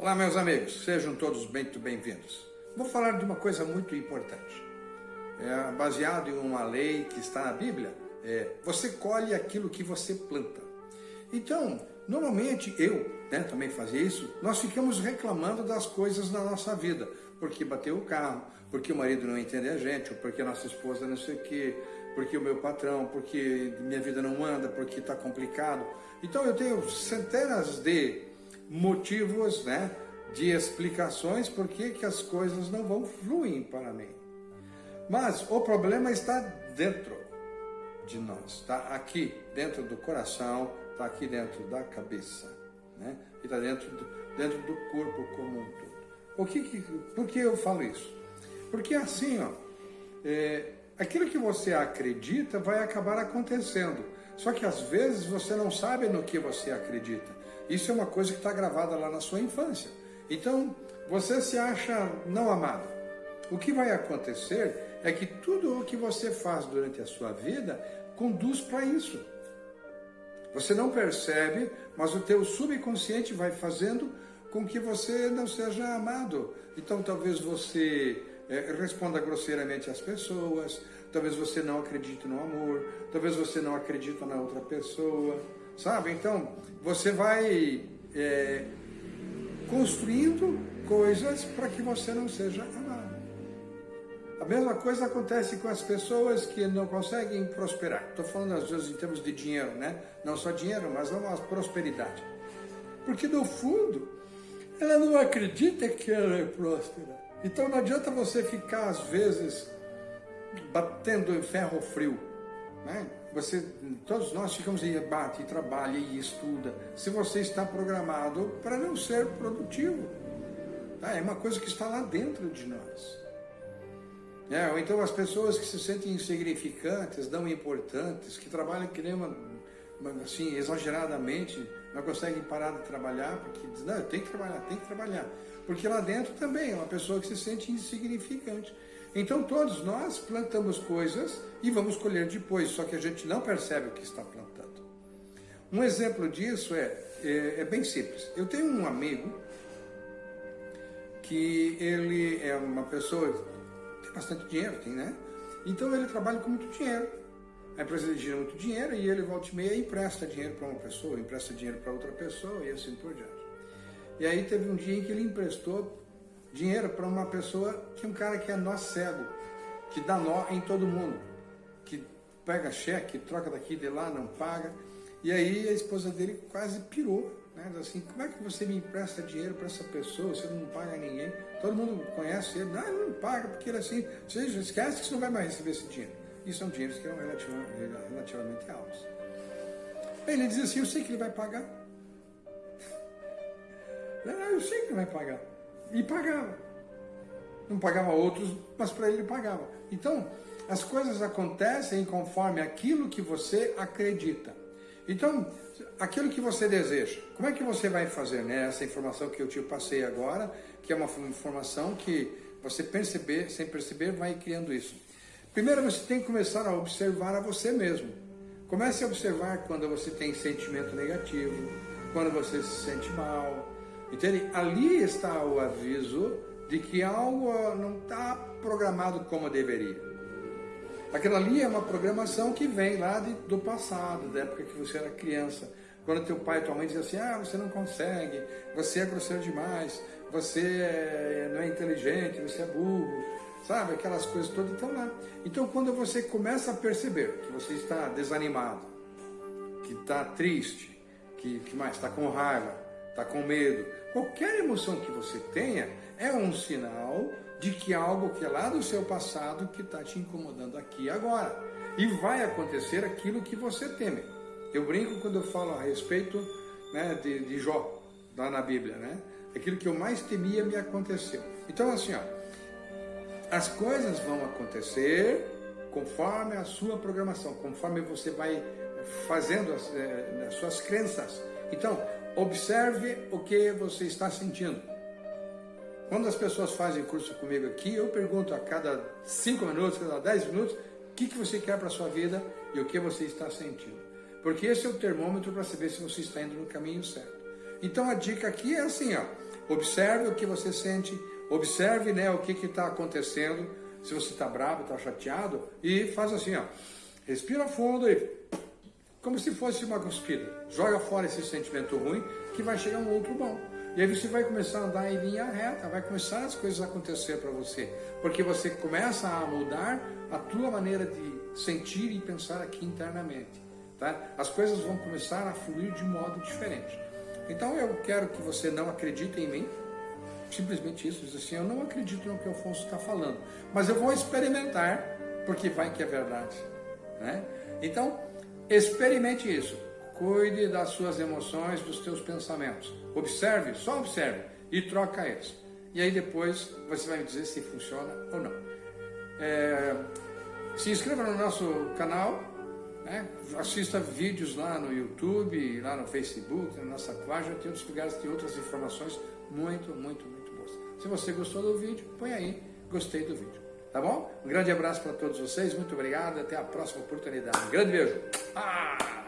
Olá, meus amigos, sejam todos muito bem-vindos. Vou falar de uma coisa muito importante. É baseado em uma lei que está na Bíblia, é, você colhe aquilo que você planta. Então, normalmente eu né, também fazia isso, nós ficamos reclamando das coisas na nossa vida, porque bateu o carro, porque o marido não entende a gente, ou porque a nossa esposa não sei o quê, porque o meu patrão, porque minha vida não anda, porque está complicado. Então eu tenho centenas de motivos, né, de explicações por que, que as coisas não vão fluir para mim. Mas o problema está dentro de nós, está aqui dentro do coração, está aqui dentro da cabeça, né? e está dentro do, dentro do corpo como um todo. O que, que, por que eu falo isso? Porque assim, ó, é, aquilo que você acredita vai acabar acontecendo. Só que às vezes você não sabe no que você acredita. Isso é uma coisa que está gravada lá na sua infância. Então, você se acha não amado. O que vai acontecer é que tudo o que você faz durante a sua vida conduz para isso. Você não percebe, mas o teu subconsciente vai fazendo com que você não seja amado. Então, talvez você é, responda grosseiramente às pessoas, talvez você não acredite no amor, talvez você não acredite na outra pessoa, sabe? Então, você vai é, construindo coisas para que você não seja amado. A mesma coisa acontece com as pessoas que não conseguem prosperar. Estou falando às vezes em termos de dinheiro, né? Não só dinheiro, mas uma prosperidade. Porque no fundo, ela não acredita que ela é próspera. Então não adianta você ficar, às vezes, batendo em ferro frio. Né? Você, todos nós ficamos e bate, trabalha e estuda. Se você está programado para não ser produtivo. Tá? É uma coisa que está lá dentro de nós. É, ou então as pessoas que se sentem insignificantes, não importantes, que trabalham que nem uma, assim, exageradamente, não conseguem parar de trabalhar, porque dizem, não, eu tenho que trabalhar, tem que trabalhar. Porque lá dentro também é uma pessoa que se sente insignificante. Então todos nós plantamos coisas e vamos colher depois, só que a gente não percebe o que está plantando. Um exemplo disso é, é, é bem simples. Eu tenho um amigo que ele é uma pessoa tem bastante dinheiro, tem, né? Então ele trabalha com muito dinheiro. A empresa dele gira muito dinheiro e ele volta e meia empresta dinheiro para uma pessoa, empresta dinheiro para outra pessoa e assim por diante. E aí teve um dia em que ele emprestou dinheiro para uma pessoa, que é um cara que é nó cego, que dá nó em todo mundo, que pega cheque, troca daqui de lá, não paga. E aí a esposa dele quase pirou, né? Diz assim, como é que você me empresta dinheiro para essa pessoa, você não paga ninguém? Todo mundo conhece ele, não, ele não paga, porque ele é assim, você esquece que você não vai mais receber esse dinheiro. E são dinheiros que eram relativamente altos. Ele diz assim, eu sei que ele vai pagar, eu sei que vai pagar. E pagava. Não pagava outros, mas para ele pagava. Então, as coisas acontecem conforme aquilo que você acredita. Então, aquilo que você deseja, como é que você vai fazer? Né? Essa informação que eu te passei agora, que é uma informação que você perceber, sem perceber, vai criando isso. Primeiro você tem que começar a observar a você mesmo. Comece a observar quando você tem sentimento negativo, quando você se sente mal, Entende? Ali está o aviso de que algo não está programado como deveria. Aquela ali é uma programação que vem lá de, do passado, da época que você era criança. Quando teu pai e tua mãe diziam assim, ah, você não consegue, você é grosseiro demais, você é, não é inteligente, você é burro, sabe? Aquelas coisas todas estão lá. Então quando você começa a perceber que você está desanimado, que está triste, que, que mais está com raiva, está com medo, Qualquer emoção que você tenha é um sinal de que algo que é lá do seu passado que está te incomodando aqui e agora. E vai acontecer aquilo que você teme. Eu brinco quando eu falo a respeito né, de, de Jó, lá na Bíblia, né? Aquilo que eu mais temia me aconteceu. Então assim, ó, as coisas vão acontecer conforme a sua programação, conforme você vai fazendo as, eh, as suas crenças. Então, observe o que você está sentindo. Quando as pessoas fazem curso comigo aqui, eu pergunto a cada 5 minutos, a cada 10 minutos, o que, que você quer para a sua vida e o que você está sentindo. Porque esse é o termômetro para saber se você está indo no caminho certo. Então a dica aqui é assim, ó, Observe o que você sente, observe né, o que está acontecendo, se você está bravo, está chateado, e faz assim, ó, respira fundo e como se fosse uma cuspida. Joga fora esse sentimento ruim que vai chegar um outro bom. E aí você vai começar a andar em linha reta, vai começar as coisas a acontecer para você, porque você começa a mudar a tua maneira de sentir e pensar aqui internamente, tá? As coisas vão começar a fluir de modo diferente. Então eu quero que você não acredite em mim, simplesmente isso, diz assim, eu não acredito no que o Afonso está falando, mas eu vou experimentar, porque vai que é verdade, né? Então, experimente isso. Cuide das suas emoções, dos teus pensamentos. Observe, só observe e troca eles. E aí depois você vai me dizer se funciona ou não. É, se inscreva no nosso canal, né? assista vídeos lá no YouTube, lá no Facebook, na nossa página, tem outros lugares, tem outras informações muito, muito, muito boas. Se você gostou do vídeo, põe aí, gostei do vídeo. Tá bom? Um grande abraço para todos vocês, muito obrigado, até a próxima oportunidade. Um grande beijo. Ah!